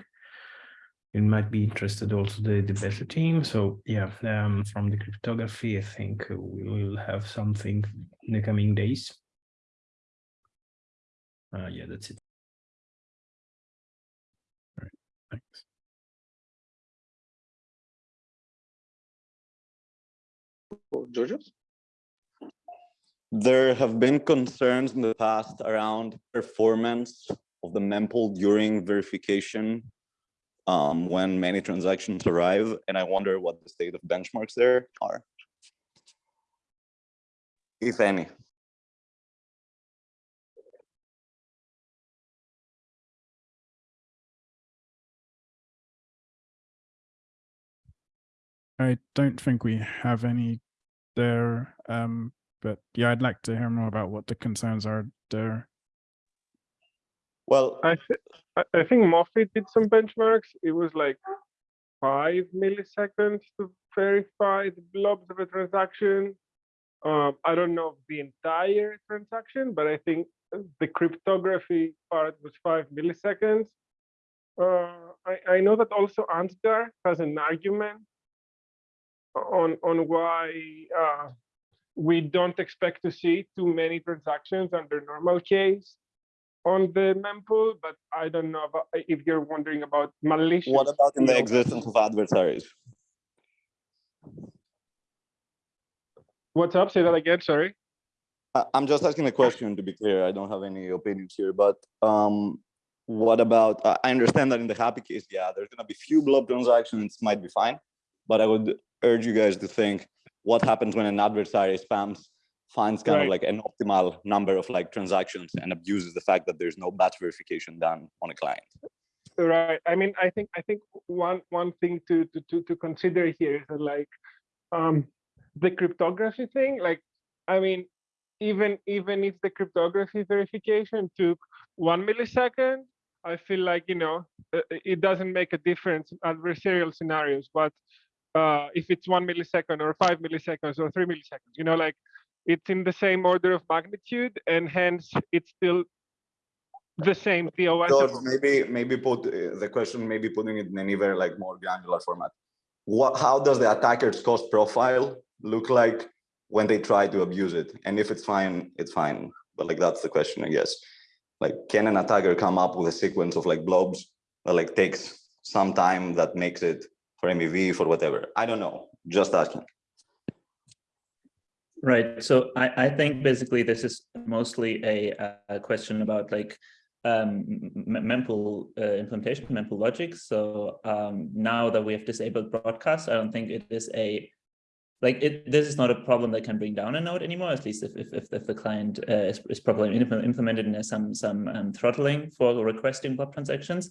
It might be interested also the, the better team. So yeah, um, from the cryptography, I think we will have something in the coming days. Uh, yeah, that's it. Thanks. Georgios? There have been concerns in the past around performance of the mempool during verification um, when many transactions arrive, and I wonder what the state of benchmarks there are, if any. I don't think we have any there, um, but yeah, I'd like to hear more about what the concerns are there. Well, I, th- I think Moffit did some benchmarks. It was like five milliseconds to verify the blobs of a transaction. Um, I don't know the entire transaction, but I think the cryptography part was five milliseconds. Uh, I, I know that also Ansgar has an argument on on why uh, we don't expect to see too many transactions under normal case on the mempool, but I don't know about, if you're wondering about malicious. What about in the existence of adversaries? What's up? Say that again. Sorry. I'm just asking a question to be clear. I don't have any opinions here, but um, what about, I I understand that in the happy case, yeah, there's gonna be few blob transactions, might be fine. But I would urge you guys to think, what happens when an adversary spams, finds kind of like an optimal number of like transactions and abuses the fact that there's no batch verification done on a client? Right. I mean, I think I think one one thing to to to, to consider here is that like um the cryptography thing. Like, I mean, even even if the cryptography verification took one millisecond, I feel like you know uh, it doesn't make a difference in adversarial scenarios. But uh, if it's one millisecond or five milliseconds or three milliseconds, you know, like it's in the same order of magnitude, and hence it's still the same DOS. George, maybe, maybe put uh, the question, maybe putting it in an even like more granular format. What, how does the attacker's cost profile look like when they try to abuse it? And if it's fine, it's fine. But like, that's the question, I guess. Like, can an attacker come up with a sequence of like blobs that like takes some time that makes it for MEV, for whatever? I don't know, just asking. Right. So I, I think basically this is mostly a, a question about like um, mempool uh, implementation, mempool logic. So um, now that we have disabled broadcast, I don't think it is a like it. This is not a problem that can bring down a node anymore. At least if if, if, the client uh, is, is properly implemented and has some some um, throttling for requesting blob transactions.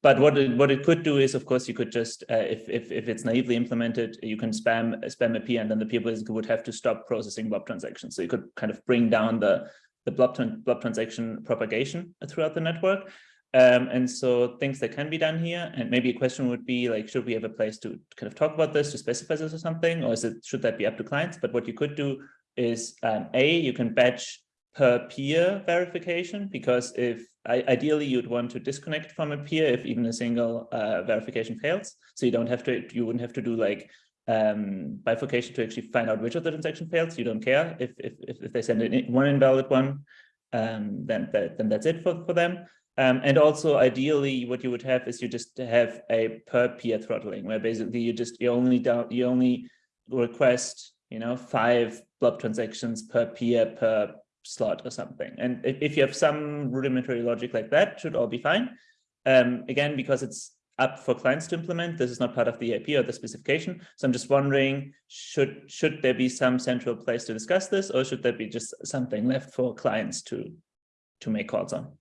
But what it, what it could do is, of course, you could just, uh, if, if, if it's naively implemented, you can spam spam a P and then the people would have to stop processing blob transactions. So you could kind of bring down the, the blob, blob transaction propagation throughout the network. Um, and so things that can be done here, and maybe a question would be like, should we have a place to kind of talk about this, to specify this or something, or is it should that be up to clients? But what you could do is, um, A, you can batch per peer verification, because if ideally you'd want to disconnect from a peer if even a single uh, verification fails. So you don't have to, you wouldn't have to do like um, bifurcation to actually find out which of the transaction fails. You don't care if if if, they send in one invalid one, um, then that then that's it for for them. Um, and also ideally what you would have is you just have a per peer throttling where basically you just you only down you only request you know five blob transactions per peer per slot or something. And if, you have some rudimentary logic like that, should all be fine. Um, again, because it's up for clients to implement, this is not part of the EIP or the specification. So I'm just wondering, should should there be some central place to discuss this, or should there be just something left for clients to to make calls on?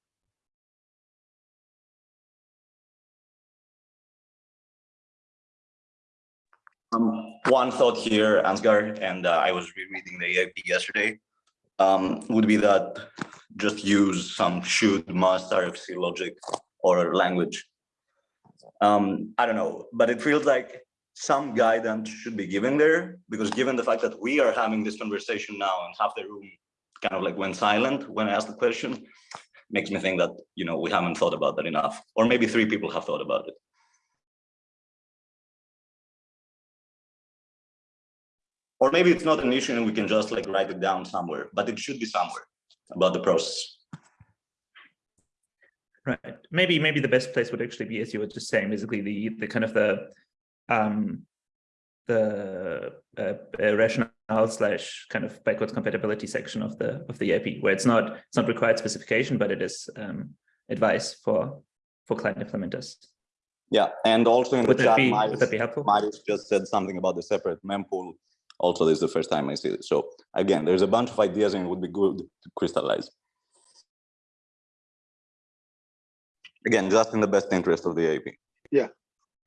Um, one thought here, Ansgar, and uh, I was rereading the EIP yesterday, um, would be that just use some should, must, RFC logic or language. Um, I don't know, but it feels like some guidance should be given there because given the fact that we are having this conversation now and half the room kind of like went silent when I asked the question, makes me think that, you know, we haven't thought about that enough, or maybe three people have thought about it. Or maybe it's not an issue and we can just like write it down somewhere, but it should be somewhere about the process. Right. Maybe maybe the best place would actually be, as you were just saying, basically the the kind of the um the uh, uh, rationale slash kind of backwards compatibility section of the of the EIP, where it's not it's not required specification, but it is um, advice for for client implementers. Yeah, and also in Would the chat, be- Marius, would that be helpful? Marius just said something about the separate mempool. Also, this is the first time I see it. So again, there's a bunch of ideas and it would be good to crystallize. Again, just in the best interest of the EIP. Yeah,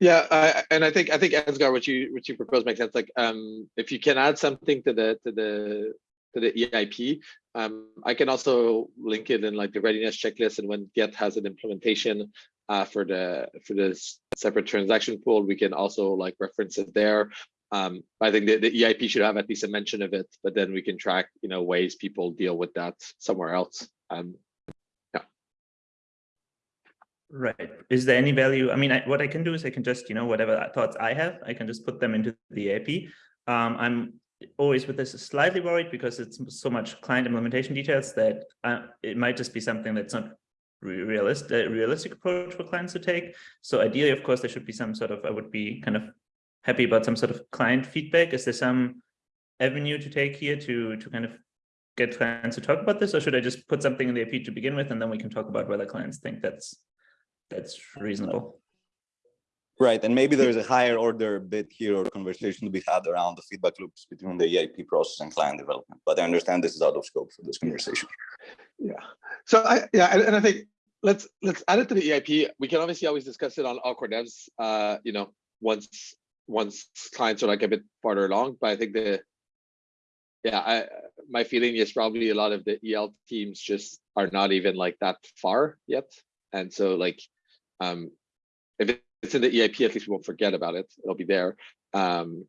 yeah, and I think I think Ansgar, what you what you propose makes sense. Like, um, if you can add something to the to the to the EIP, um, I can also link it in like the readiness checklist. And when Geth has an implementation uh, for the for this separate transaction pool, we can also like reference it there. Um, I think the, the EIP should have at least a mention of it, but then we can track, you know, ways people deal with that somewhere else. Um, yeah. Right. Is there any value? I mean, I, what I can do is I can just, you know, whatever thoughts I have, I can just put them into the EIP. Um, I'm always with this slightly worried because it's so much client implementation details that uh, it might just be something that's not realistic, a realistic approach for clients to take. So ideally, of course, there should be some sort of, I would be kind of happy about some sort of client feedback. Is there some avenue to take here to, to kind of get clients to talk about this, or should I just put something in the EIP to begin with, and then we can talk about whether clients think that's that's reasonable? Right, and maybe there's a higher order bit here or conversation to be had around the feedback loops between the EIP process and client development. But I understand this is out of scope for this conversation. Yeah. So I yeah, and, and I think let's let's add it to the EIP. We can obviously always discuss it on All Core Devs. Uh, you know, once once clients are like a bit farther along. But I think the yeah, I my feeling is probably a lot of the EL teams just are not even like that far yet. And so like um if it's in the EIP, at least we won't forget about it. It'll be there. Um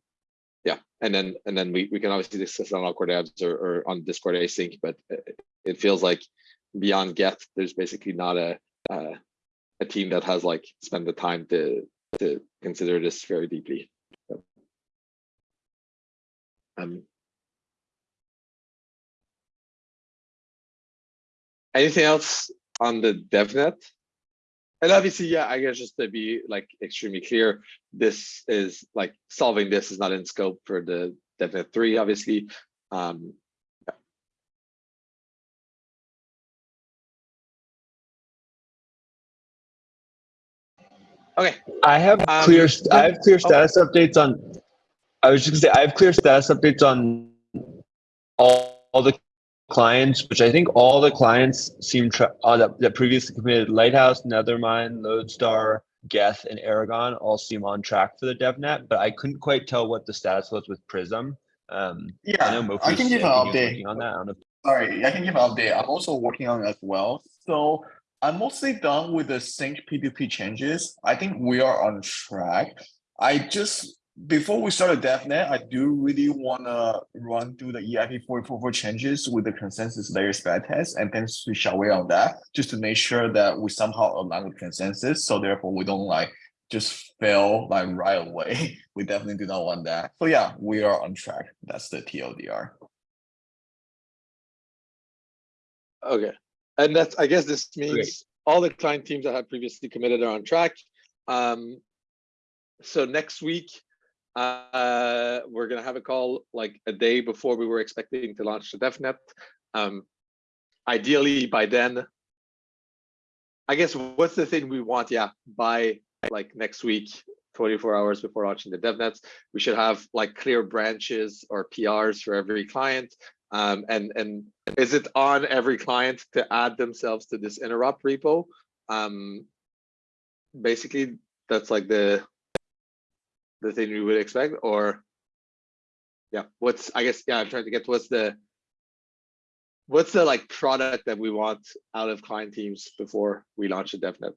yeah, and then and then we, we can obviously discuss on all core devs or, or on Discord async, but it, it feels like beyond Geth, there's basically not a uh, a team that has like spent the time to to consider this very deeply. Um, anything else on the DevNet? And obviously, yeah, I guess just to be like extremely clear, this is like solving this is not in scope for the DevNet 3, obviously. Um, yeah. Okay. I have Um, clear, I have clear status updates on, I was just gonna say, I have clear status updates on all, all the clients, which I think all the clients seem tra- uh, that, that previously committed Lighthouse, Nethermind, Lodestar, Geth, and Erigon all seem on track for the DevNet, but I couldn't quite tell what the status was with Prysm. Um, I Yeah, know I can give an I think he was update. on that. I know. Sorry, I can give an update. I'm also working on it as well. So I'm mostly done with the sync P2P changes. I think we are on track. I just, before we start a DevNet, I do really wanna run through the E EIP 444 changes with the consensus layer spec test and then switch away on that, just to make sure that we somehow align with consensus. So therefore we don't like just fail like right away. *laughs* We definitely do not want that. So yeah, we are on track. That's the TLDR. Okay, and that's, I guess this means all the client teams that have previously committed are on track. Um, so next week, uh, we're gonna have a call like a day before we were expecting to launch the DevNet. Um, ideally by then, I guess what's the thing we want? Yeah, by like next week, 24 hours before launching the DevNets, we should have like clear branches or PRs for every client. Um, and and is it on every client to add themselves to this interop repo? Um, basically, that's like the the thing we would expect, or yeah, what's I guess yeah, I'm trying to get what's the what's the like product that we want out of client teams before we launch a DevNet?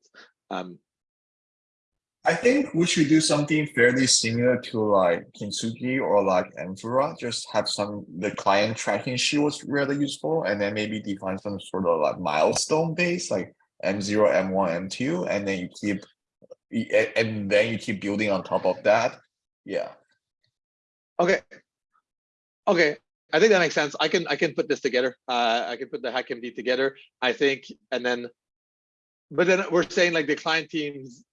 Um, I think we should do something fairly similar to like Kintsugi or like Amphora, just have some, the client tracking sheet was really useful, and then maybe define some sort of like milestone base, like M0, M1, M2, and then you keep, and then you keep building on top of that. Yeah, Okay. Okay, I think that makes sense. I can I can put this together. Uh, I can put the HackMD together. I think, and then, but then we're saying like the client teams.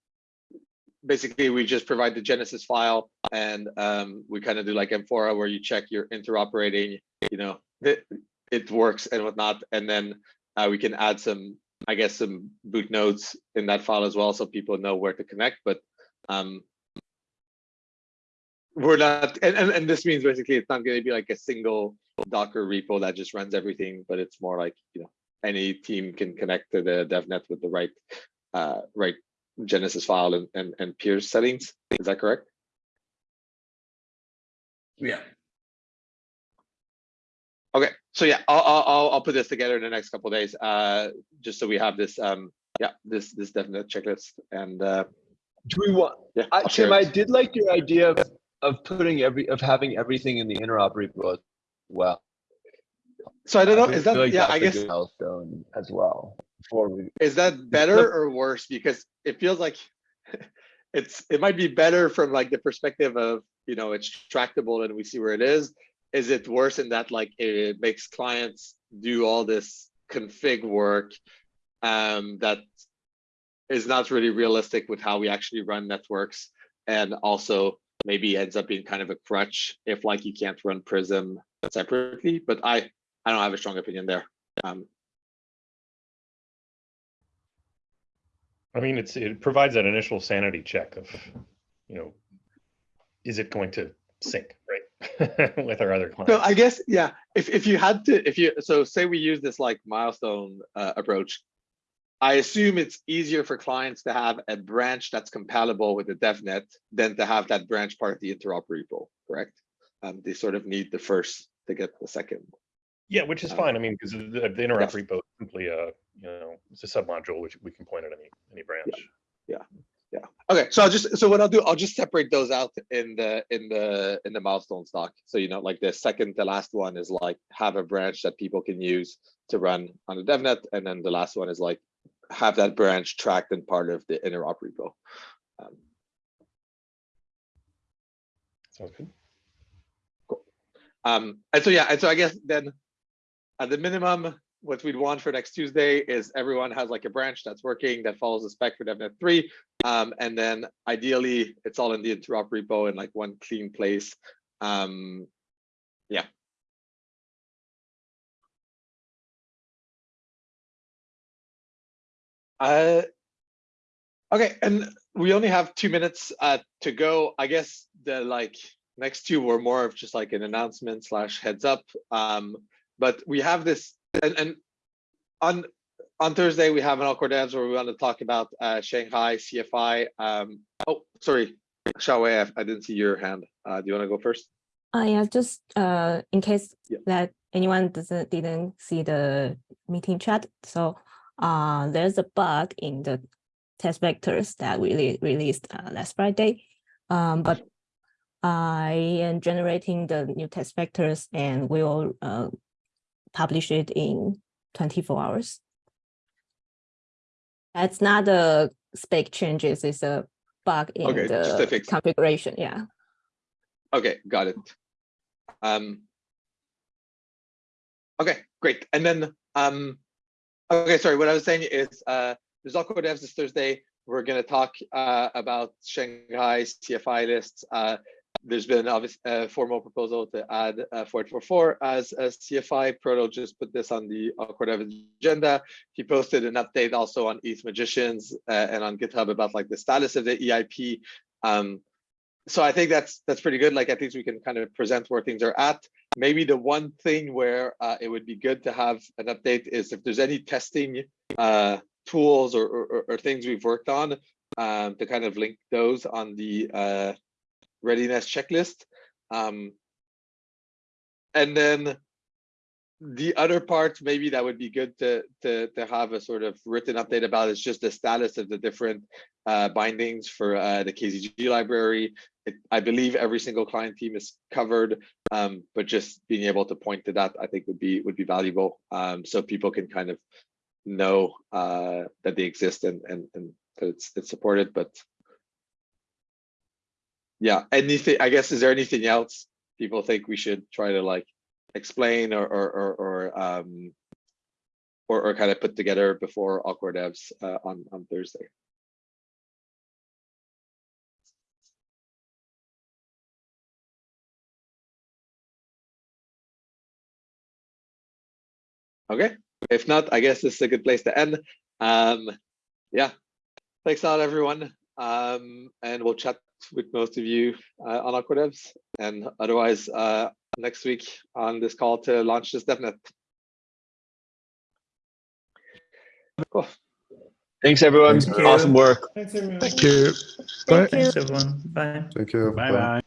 Basically, we just provide the Genesis file, and um, we kind of do like Amphora, where you check your interoperating. You know, it it works and whatnot, and then uh, we can add some, I guess, some boot nodes in that file as well, so people know where to connect. But um, we're not and, and and this means basically it's not going to be like a single docker repo that just runs everything but it's more like you know any team can connect to the devnet with the right uh right genesis file and and, and peers settings is that correct yeah. okay so yeah i'll i'll i'll, put this together in the next couple of days uh just so we have this um yeah this this devnet checklist and uh Do we want, yeah I, Tim, I did like your idea of, of putting every, of having everything in the interop repo as well. so i don't know feel is that like yeah I guess Milestone as well. Before we, is that *laughs* better or worse because it feels like *laughs* it's it might be better from like the perspective of you know it's tractable and we see where it is is it worse in that like it makes clients do all this config work um that is not really realistic with how we actually run networks and also maybe ends up being kind of a crutch if like you can't run Prysm separately but i I don't have a strong opinion there. Um, I mean, it's, it provides that initial sanity check of, you know, is it going to sync, right? *laughs* With our other clients. So. I guess, yeah, if, if you had to, if you, so say we use this like milestone uh, approach. I assume it's easier for clients to have a branch that's compatible with the DevNet than to have that branch part of the interop repo, correct? Um, they sort of need the first to get the second. Yeah, which is Uh, fine. I mean, because the, the interop yes. repo is simply a, you know, it's a submodule which we can point at any, any branch. Yeah, yeah. Okay, so I'll just, so what I'll do, I'll just separate those out in the, in the, in the milestone stock. So, you know, like the second to last one is like have a branch that people can use to run on the DevNet. And then the last one is like have that branch tracked and part of the interop repo. Um, Sounds good. Cool. Um, and so, yeah, and so I guess then at the minimum, what we'd want for next Tuesday is everyone has like a branch that's working that follows the spec for DevNet three. Um, and then ideally it's all in the interop repo in like one clean place. Um, yeah. Uh, okay, and we only have two minutes uh, to go. I guess the like next two were more of just like an announcement slash heads up. Um, but we have this and, and on on Thursday we have an all core devs where we want to talk about uh, Shanghai CFI. Um, oh, sorry, Hsiao-Wei, I, I didn't see your hand. Uh, do you want to go first? Uh, yeah, just uh, in case Yeah. that anyone doesn't didn't see the meeting chat. So uh, there's a bug in the test vectors that we re- released uh, last Friday. Um, but I am generating the new test vectors and we will uh, publish it in 24 hours. That's not a spec changes, it's a bug in Okay, the configuration, yeah. Okay, got it. Um, okay, great. And then, um, okay, sorry, what I was saying is, uh, there's all core devs this Thursday. We're gonna talk, uh, about Shanghai CFI lists. Uh, there's been obvious, uh, formal proposal to add, uh, 444 as a CFI. Proto just put this on the dev agenda. He posted an update also on ETH Magicians, uh, and on GitHub about like the status of the EIP. Um, so I think that's that's pretty good. Like at least we can kind of present where things are at. Maybe the one thing where uh, it would be good to have an update is if there's any testing uh, tools or, or, or things we've worked on um, to kind of link those on the uh, readiness checklist. Um, and then the other part maybe that would be good to to to have a sort of written update about is just the status of the different uh, bindings for uh, the KZG library. It, I believe every single client team is covered, um, but just being able to point to that, I think would be would be valuable, um, so people can kind of know uh, that they exist and and and that it's it's supported. But yeah, anything. I guess is there anything else people think we should try to like explain or or or, or um or, or kind of put together before all core devs uh, on on Thursday. Okay, if not, I guess this is a good place to end. Um, yeah, thanks a lot, everyone. Um, and we'll chat with most of you uh, on all core devs and otherwise uh, next week on this call to launch this DevNet. Cool. Thanks, everyone. Thank you. Awesome work. Thanks, everyone. Thank you. Thanks, everyone. Bye. Thank you. Bye bye.